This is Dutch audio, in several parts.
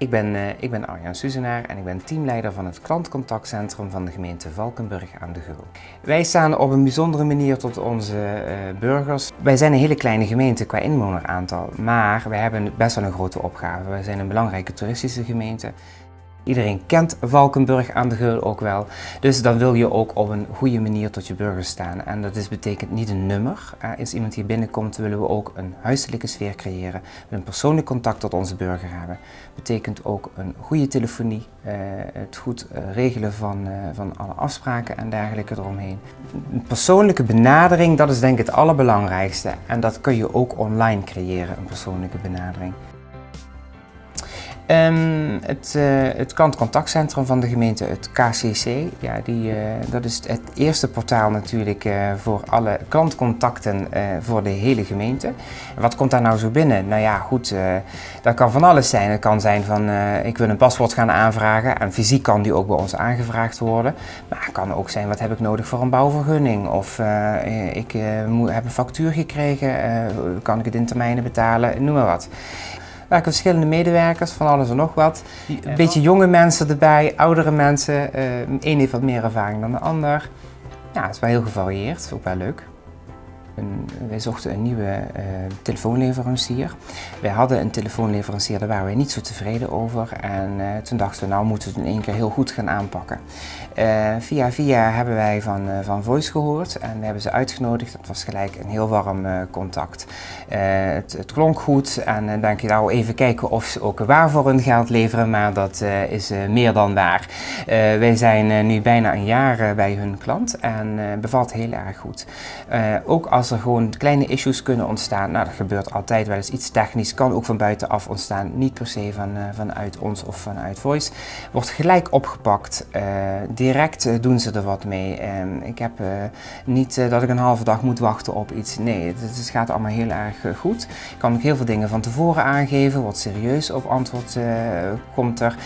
Ik ben, uh, ik ben Arjan Suzenaar en ik ben teamleider van het klantcontactcentrum van de gemeente Valkenburg aan de Geul. Wij staan op een bijzondere manier tot onze uh, burgers. Wij zijn een hele kleine gemeente qua inwoneraantal, maar wij hebben best wel een grote opgave. Wij zijn een belangrijke toeristische gemeente. Iedereen kent Valkenburg aan de Geul ook wel. Dus dan wil je ook op een goede manier tot je burgers staan. En dat is, betekent niet een nummer. Als iemand hier binnenkomt willen we ook een huiselijke sfeer creëren. Een persoonlijk contact tot onze burger hebben. betekent ook een goede telefonie. Eh, het goed eh, regelen van, eh, van alle afspraken en dergelijke eromheen. Een persoonlijke benadering, dat is denk ik het allerbelangrijkste. En dat kun je ook online creëren, een persoonlijke benadering. Um, het, uh, het klantcontactcentrum van de gemeente, het KCC, ja, die, uh, dat is het eerste portaal natuurlijk uh, voor alle klantcontacten voor de hele gemeente. wat komt daar nou zo binnen? Nou ja, goed, dat kan van alles zijn. Het kan zijn van ik wil een paspoort gaan aanvragen en fysiek kan die ook bij ons aangevraagd worden. Maar het kan ook zijn wat heb ik nodig voor een bouwvergunning of ik heb een factuur gekregen, kan ik het in termijnen betalen, noem maar wat werken verschillende medewerkers, van alles en nog wat. Een beetje jonge mensen erbij, oudere mensen. Uh, een heeft wat meer ervaring dan de ander. Ja, het is wel heel gevarieerd, ook wel leuk. Wij zochten een nieuwe uh, telefoonleverancier. Wij hadden een telefoonleverancier, daar waren wij niet zo tevreden over. En uh, toen dachten we, nou moeten we het in één keer heel goed gaan aanpakken. Uh, via via hebben wij van, van Voice gehoord en we hebben ze uitgenodigd. Dat was gelijk een heel warm contact. Het, het, klonk goed en dan denk je nou even kijken of ze ook waar voor hun geld leveren, maar dat is meer dan waar. wij zijn nu bijna een jaar bij hun klant en bevalt heel erg goed. ook als er gewoon kleine issues kunnen ontstaan, nou dat gebeurt altijd wel eens iets technisch, kan ook van buitenaf ontstaan, niet per se van, uh, vanuit ons of vanuit Voice. Wordt gelijk opgepakt, uh, direct uh, doen ze er wat mee. Ehm, ik heb niet dat ik een halve dag moet wachten op iets, nee, het, het gaat allemaal heel erg goed. Ik kan ook heel veel dingen van tevoren aangeven, wat serieus op antwoord komt er.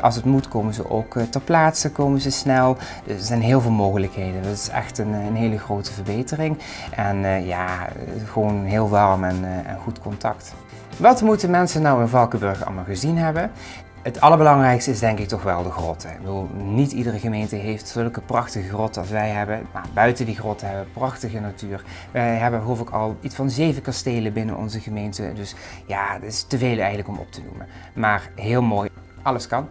als het moet komen ze ook ter plaatse, komen ze snel. er zijn heel veel mogelijkheden, dat is echt een, een hele grote verbetering. En uh, ja, gewoon heel warm en, uh, en, goed contact. Wat moeten mensen nou in Valkenburg allemaal gezien hebben? Het allerbelangrijkste is denk ik toch wel de grotten. Ik bedoel, niet iedere gemeente heeft zulke prachtige grotten als wij hebben. Maar buiten die grotten hebben we prachtige natuur. Wij hebben geloof ik al iets van zeven kastelen binnen onze gemeente. Dus ja, het is te veel eigenlijk om op te noemen. Maar heel mooi. Alles kan.